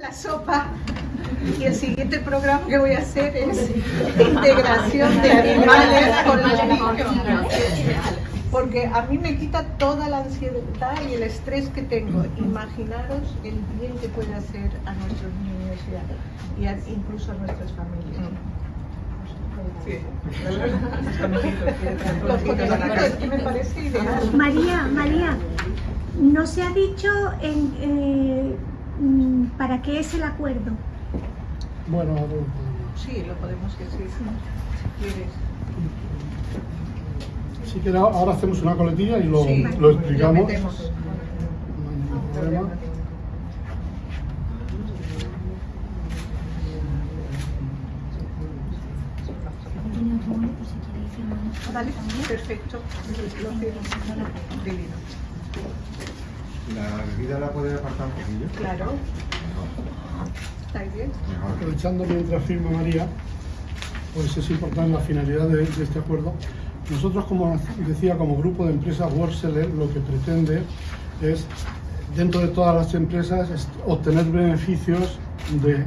La sopa y el siguiente programa que voy a hacer es integración de animales con los niños. Porque a mí me quita toda la ansiedad y el estrés que tengo. Imaginaros el bien que puede hacer a nuestros niños y, a, incluso a nuestras familias. me parece ideal. María, María, no se ha dicho en, eh, para qué es el acuerdo. Bueno, sí, lo podemos decir si quieres. Si quieres, ahora hacemos una coletilla y lo, Sí, lo explicamos. lo. Vale, perfecto. Lo firmo. Divino. ¿La bebida la puede apartar un poquillo? Claro. ¿Estáis bien? Mejor. Aprovechando mientras firma María, pues es importante la finalidad de, de este acuerdo. Nosotros, como decía, como grupo de empresas Workseller, lo que pretende es, dentro de todas las empresas, es obtener beneficios de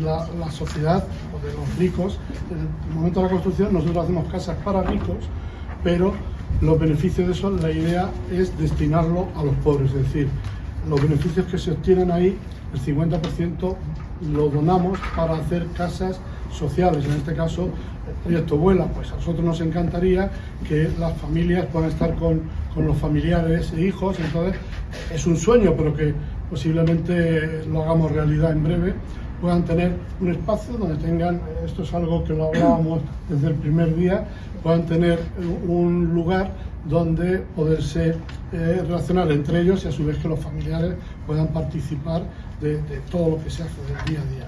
la, la sociedad o de los ricos. En el momento de la construcción, nosotros hacemos casas para ricos, pero los beneficios de eso, la idea es destinarlo a los pobres, es decir, los beneficios que se obtienen ahí, el 50% lo donamos para hacer casas sociales, en este caso el proyecto Vuela, pues a nosotros nos encantaría que las familias puedan estar con, con los familiares e hijos, entonces es un sueño, pero que posiblemente lo hagamos realidad en breve, puedan tener un espacio donde tengan, esto es algo que lo hablábamos desde el primer día, puedan tener un lugar donde poderse eh, relacionar entre ellos y a su vez que los familiares puedan participar de, todo lo que se hace del día a día.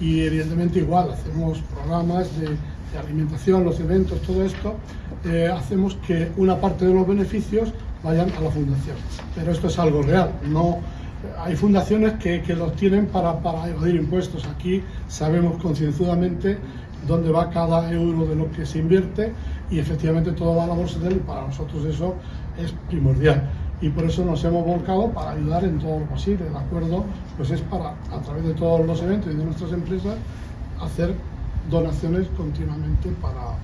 Y evidentemente igual, hacemos programas de, de alimentación, los eventos, todo esto, eh, hacemos que una parte de los beneficios vayan a la fundación. Pero esto es algo real, no hay fundaciones que, que los tienen para, para evadir impuestos. Aquí sabemos concienzudamente dónde va cada euro de lo que se invierte y efectivamente todo va a la bolsa de él y para nosotros eso es primordial. Y por eso nos hemos volcado para ayudar en todo lo posible. El acuerdo pues es para, a través de todos los eventos y de nuestras empresas, hacer donaciones continuamente para,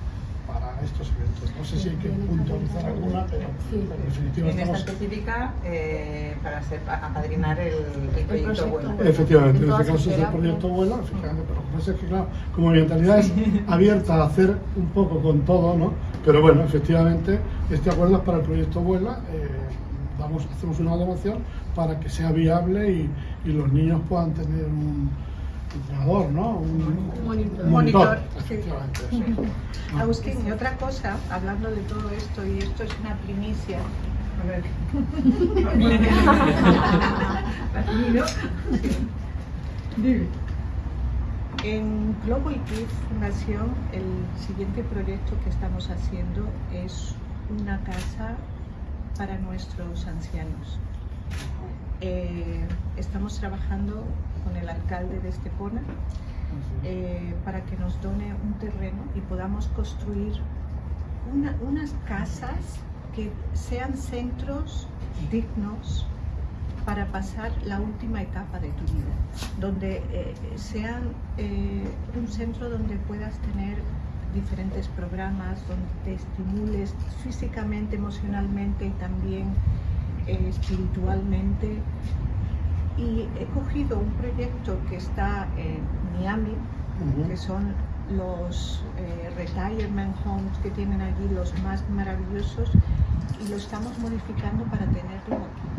estos eventos. No sé si hay que puntualizar alguna, pero en definitiva En esta específica, eh, para ser, apadrinar el, el proyecto bueno. Efectivamente, en este caso es el proyecto Vuela, efectivamente, pero lo que pasa es que, claro, como mi mentalidad es abierta a hacer un poco con todo, ¿no? Pero bueno, efectivamente, este acuerdo es para el proyecto Vuela, eh, damos, hacemos una donación para que sea viable y, y los niños puedan tener un entrenador, ¿no? Un, Monitor. un Monitor. Ah, Agustín, y otra cosa, hablando de todo esto, y esto es una primicia. A ver. En Global Kids Fundación, el siguiente proyecto que estamos haciendo es una casa para nuestros ancianos. Eh, estamos trabajando con el alcalde de Estepona eh, para que nos done un terreno y podamos construir una- unas casas que sean centros dignos para pasar la última etapa de tu vida, donde eh, sean eh, un centro donde puedas tener diferentes programas, donde te estimules físicamente, emocionalmente y también eh, espiritualmente. Y he cogido un proyecto que está en Miami, que son los eh, retirement homes que tienen allí los más maravillosos y lo estamos modificando para tenerlo aquí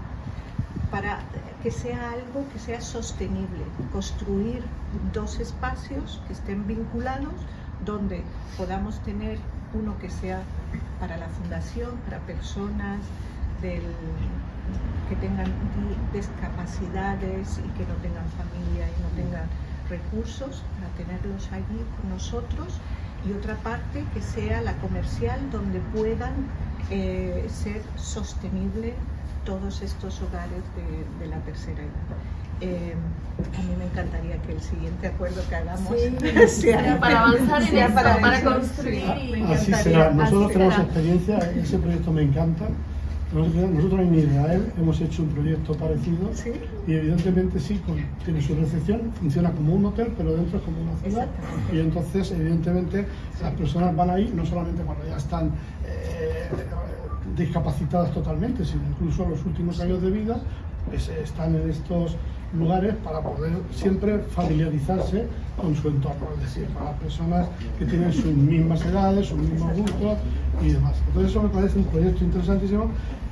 para que sea algo que sea sostenible, construir dos espacios que estén vinculados donde podamos tener uno que sea para la fundación, para personas del- que tengan di- discapacidades y que no tengan familia y no tengan recursos, para tenerlos allí con nosotros y otra parte que sea la comercial donde puedan eh, ser sostenible todos estos hogares de, de la tercera edad. Eh, a mí me encantaría que el siguiente acuerdo que hagamos Sí, sea para avanzar en sea esto, para eso, construir sí. Así será. Nosotros así tenemos será. experiencia, ese proyecto me encanta Nosotros, nosotros en Israel hemos hecho un proyecto parecido ¿Sí? y evidentemente sí, con- tiene su recepción, funciona como un hotel, pero dentro es como una ciudad. Y entonces, evidentemente, las personas van ahí no solamente cuando ya están eh, discapacitadas totalmente, sino incluso en los últimos años de vida, pues, están en estos lugares para poder siempre familiarizarse con su entorno, es decir, para las personas que tienen sus mismas edades, sus mismos gustos y demás. Entonces eso me parece un proyecto interesantísimo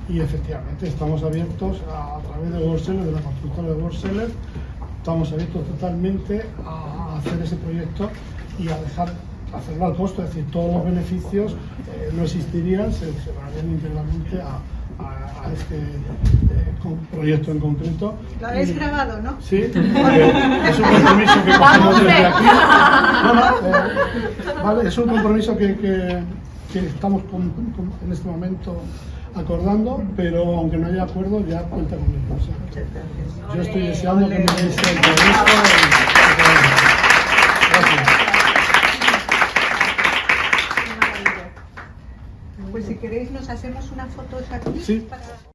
y efectivamente estamos abiertos a, a través de Worldseller, de la constructora de Worldseller, estamos abiertos totalmente a hacer ese proyecto y a dejar hacerlo al costo, es decir, todos los beneficios eh, no existirían, se, se darían integralmente a, a- a este eh, proyecto en concreto. Lo habéis grabado, ¿no? Sí, eh, es un compromiso que cogemos desde aquí. No, no, eh, vale, es un compromiso que, que- que estamos con- con- en este momento acordando, pero aunque no haya acuerdo, ya cuenta conmigo. que yo estoy deseando que ole. me deis el y- Gracias. Pues si queréis nos hacemos una foto aquí Sí. para...